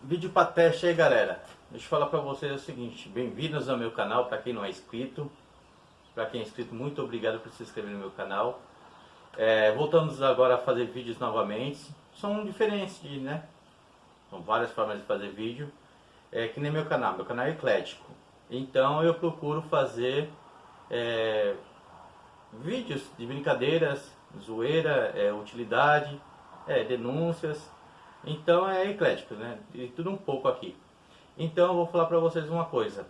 Vídeo para teste aí galera. Deixa eu falar para vocês o seguinte. Bem-vindos ao meu canal, para quem não é inscrito. Para quem é inscrito, muito obrigado por se inscrever no meu canal. É, Voltamos agora a fazer vídeos novamente. São diferentes, né? São várias formas de fazer vídeo. É, Que nem meu canal, meu canal é eclético. Então eu procuro fazer é, Vídeos de brincadeiras, zoeira, é, utilidade, é, denúncias então é eclético, né? E tudo um pouco aqui. Então eu vou falar para vocês uma coisa.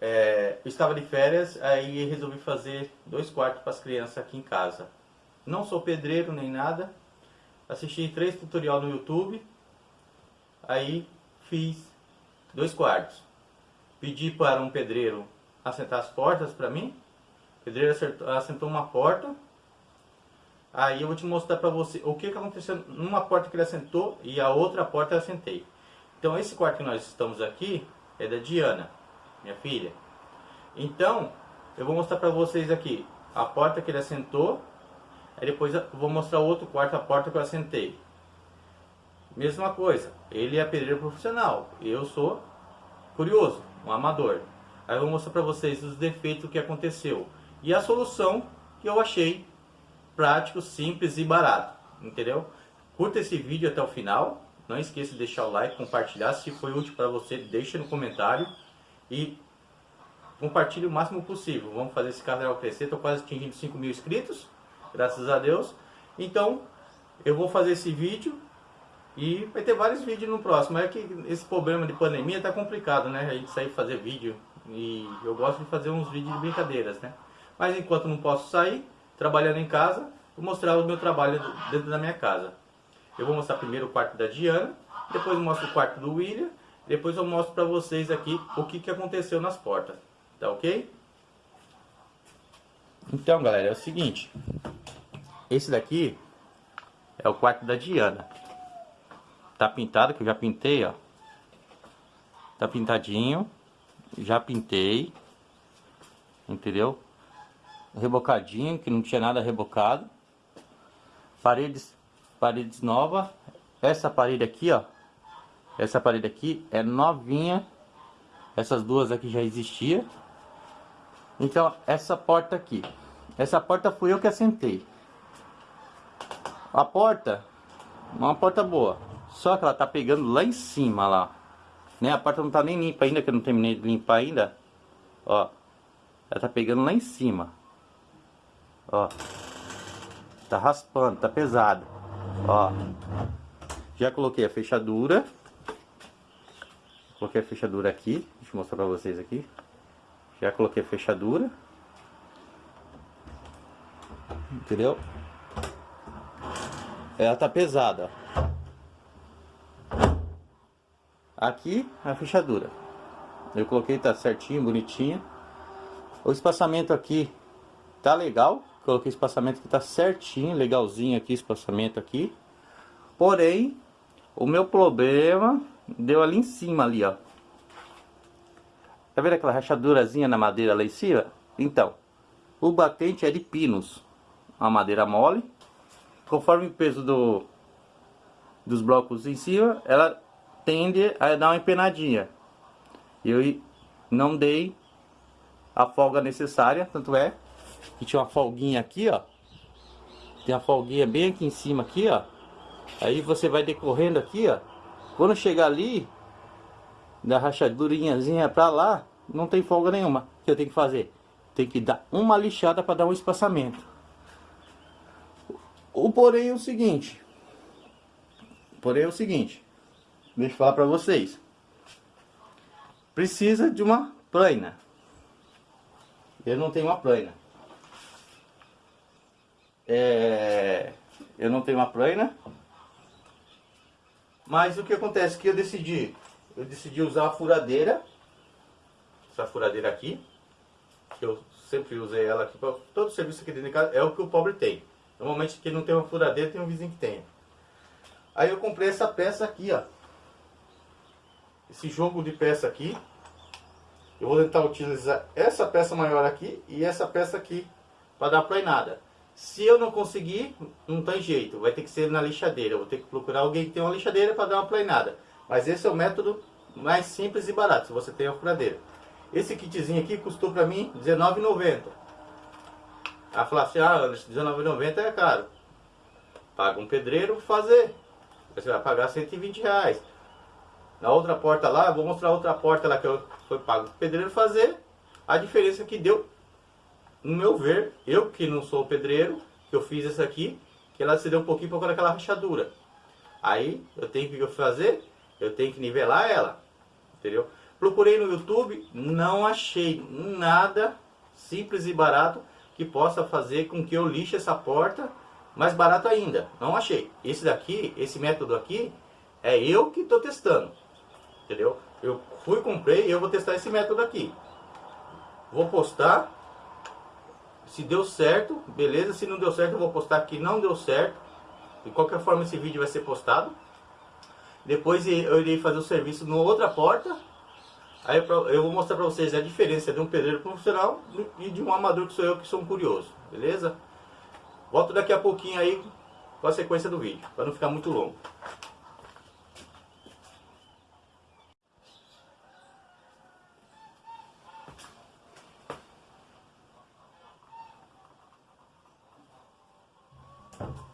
É, eu estava de férias, aí resolvi fazer dois quartos para as crianças aqui em casa. Não sou pedreiro nem nada. Assisti três tutorial no YouTube. Aí fiz dois quartos. Pedi para um pedreiro assentar as portas para mim. O pedreiro assentou uma porta Aí eu vou te mostrar para você o que, que aconteceu numa porta que ele assentou e a outra porta eu assentei. Então esse quarto que nós estamos aqui é da Diana, minha filha. Então eu vou mostrar para vocês aqui a porta que ele assentou. Aí depois eu vou mostrar outro quarto, a porta que eu assentei. Mesma coisa, ele é pedreiro profissional, eu sou curioso, um amador. Aí eu vou mostrar para vocês os defeitos que aconteceu e a solução que eu achei prático, simples e barato, entendeu? Curta esse vídeo até o final, não esqueça de deixar o like, compartilhar, se foi útil para você, deixa no comentário e compartilhe o máximo possível. Vamos fazer esse canal crescer, estou quase atingindo 5 mil inscritos, graças a Deus. Então, eu vou fazer esse vídeo e vai ter vários vídeos no próximo. É que esse problema de pandemia tá complicado, né? A gente sair fazer vídeo e eu gosto de fazer uns vídeos de brincadeiras, né? Mas enquanto não posso sair, trabalhando em casa, vou mostrar o meu trabalho dentro da minha casa. Eu vou mostrar primeiro o quarto da Diana, depois mostro o quarto do William, depois eu mostro para vocês aqui o que, que aconteceu nas portas. Tá ok? Então, galera, é o seguinte. Esse daqui é o quarto da Diana. Tá pintado, que eu já pintei, ó. Tá pintadinho. Já pintei. Entendeu? Rebocadinho, que não tinha nada rebocado. Paredes, paredes nova. Essa parede aqui, ó. Essa parede aqui é novinha. Essas duas aqui já existia. Então, essa porta aqui. Essa porta fui eu que assentei. A porta, uma porta boa. Só que ela tá pegando lá em cima, lá. Né? A porta não tá nem limpa ainda, que eu não terminei de limpar ainda. Ó. Ela tá pegando lá em cima. Ó. Tá raspando, tá pesado. Ó. Já coloquei a fechadura. Coloquei a fechadura aqui. Deixa eu mostrar pra vocês aqui. Já coloquei a fechadura. Entendeu? Ela tá pesada. Aqui a fechadura. Eu coloquei, tá certinho, bonitinho. O espaçamento aqui tá legal. Coloquei espaçamento que tá certinho, legalzinho aqui, espaçamento aqui. Porém, o meu problema deu ali em cima ali, ó. Tá vendo aquela rachadurazinha na madeira lá em cima? Então, o batente é de pinos. Uma madeira mole. Conforme o peso do, dos blocos em cima, ela tende a dar uma empenadinha. Eu não dei a folga necessária, tanto é que tinha uma folguinha aqui, ó. Tem uma folguinha bem aqui em cima aqui, ó. Aí você vai decorrendo aqui, ó. Quando chegar ali, da rachadurinhazinha pra lá, não tem folga nenhuma. O que eu tenho que fazer? Tem que dar uma lixada para dar um espaçamento. O porém é o seguinte. Porém é o seguinte. Deixa eu falar para vocês. Precisa de uma plana. Eu não tenho uma plana. É, eu não tenho uma plana. Mas o que acontece que eu decidi, eu decidi usar a furadeira, essa furadeira aqui, que eu sempre usei ela aqui para todo serviço aqui dentro de casa, é o que o pobre tem. Normalmente quem não tem uma furadeira tem um vizinho que tem. Aí eu comprei essa peça aqui, ó. Esse jogo de peça aqui. Eu vou tentar utilizar essa peça maior aqui e essa peça aqui para dar plainada. Se eu não conseguir, não tem jeito, vai ter que ser na lixadeira. Vou ter que procurar alguém que tem uma lixadeira para dar uma planeada. Mas esse é o método mais simples e barato, se você tem a furadeira. Esse kitzinho aqui custou para mim R$19,90. Ela falou assim, ah, R$19,90 é caro. Paga um pedreiro fazer. Você vai pagar 120 reais. Na outra porta lá, vou mostrar outra porta lá que eu foi pago o pedreiro fazer. A diferença que deu, no meu ver, eu que não sou pedreiro, que eu fiz essa aqui, que ela se deu um pouquinho por causa daquela rachadura. Aí eu tenho que fazer, eu tenho que nivelar ela, entendeu? Procurei no YouTube, não achei nada simples e barato que possa fazer com que eu lixe essa porta mais barato ainda. Não achei. Esse daqui, esse método aqui, é eu que estou testando. Entendeu? Eu fui, comprei e eu vou testar esse método aqui. Vou postar. Se deu certo, beleza. Se não deu certo, eu vou postar que não deu certo. De qualquer forma, esse vídeo vai ser postado. Depois eu irei fazer o serviço na outra porta. Aí eu vou mostrar para vocês a diferença de um pedreiro profissional e de um amador que sou eu que sou um curioso. Beleza? Volto daqui a pouquinho aí com a sequência do vídeo, para não ficar muito longo. Oh.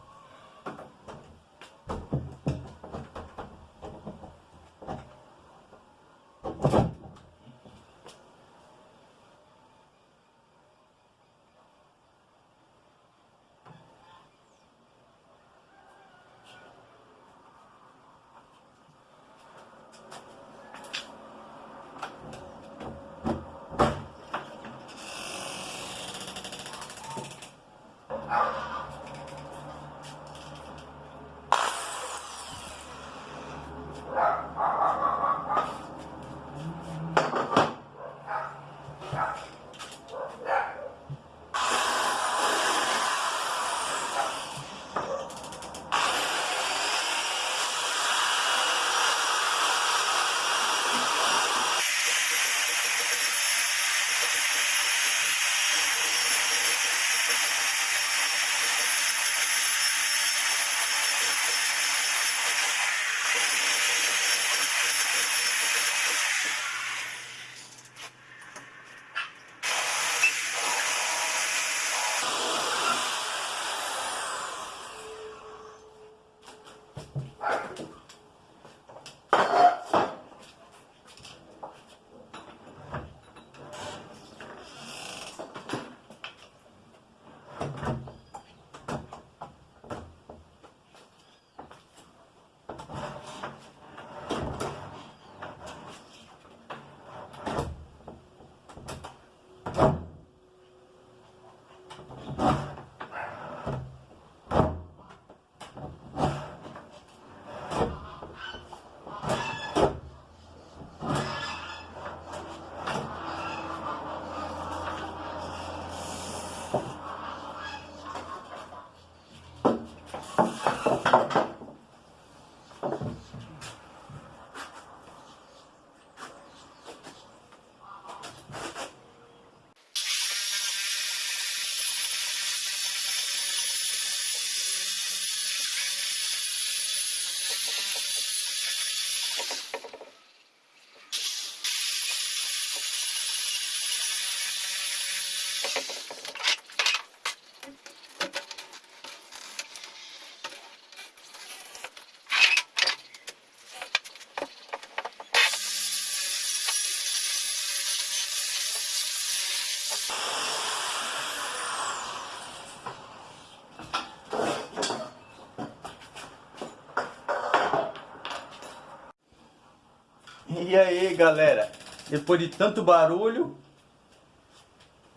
E aí galera, depois de tanto barulho,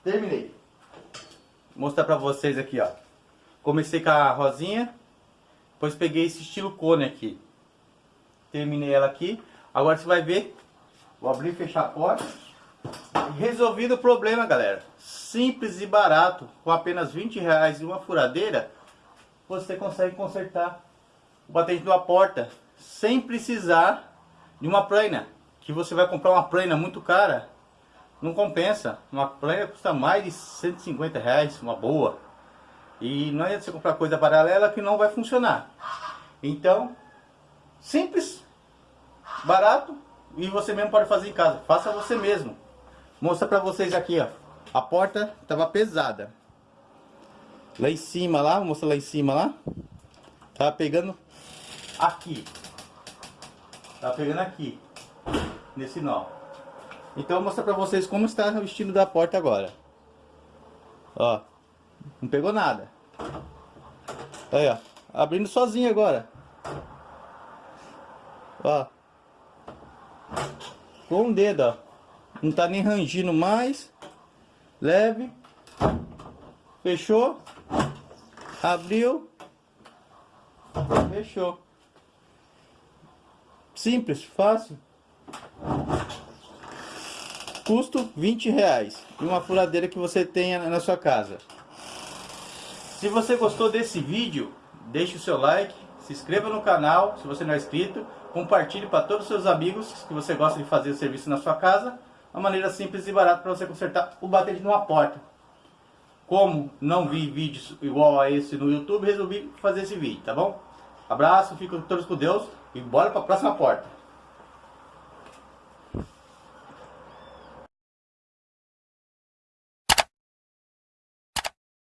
terminei. Vou mostrar pra vocês aqui ó. Comecei com a rosinha, depois peguei esse estilo cone aqui. Terminei ela aqui. Agora você vai ver, vou abrir e fechar a porta. Resolvido o problema galera. Simples e barato, com apenas 20 reais e uma furadeira, você consegue consertar o batente de uma porta sem precisar de uma plana, que você vai comprar uma plana muito cara, não compensa. Uma plana custa mais de 150 reais, uma boa. E não adianta você comprar coisa paralela que não vai funcionar. Então, simples, barato e você mesmo pode fazer em casa. Faça você mesmo. Mostra pra vocês aqui, ó. A porta tava pesada. Lá em cima, lá, mostra lá em cima, lá. Tava pegando aqui. Tava pegando aqui. Nesse nó. Então vou mostrar pra vocês como está o estilo da porta agora. Ó. Não pegou nada. Aí, ó. Abrindo sozinho agora. Ó. Com o dedo, ó. Não tá nem rangindo mais. Leve. Fechou. Abriu. Fechou. Simples, fácil. Custo 20 reais. E uma furadeira que você tenha na sua casa. Se você gostou desse vídeo, deixe o seu like, se inscreva no canal se você não é inscrito, compartilhe para todos os seus amigos que você gosta de fazer o serviço na sua casa. Uma maneira simples e barata para você consertar o batente de uma porta. Como não vi vídeos igual a esse no YouTube, resolvi fazer esse vídeo, tá bom? Abraço, fico todos com Deus e bora para a próxima porta.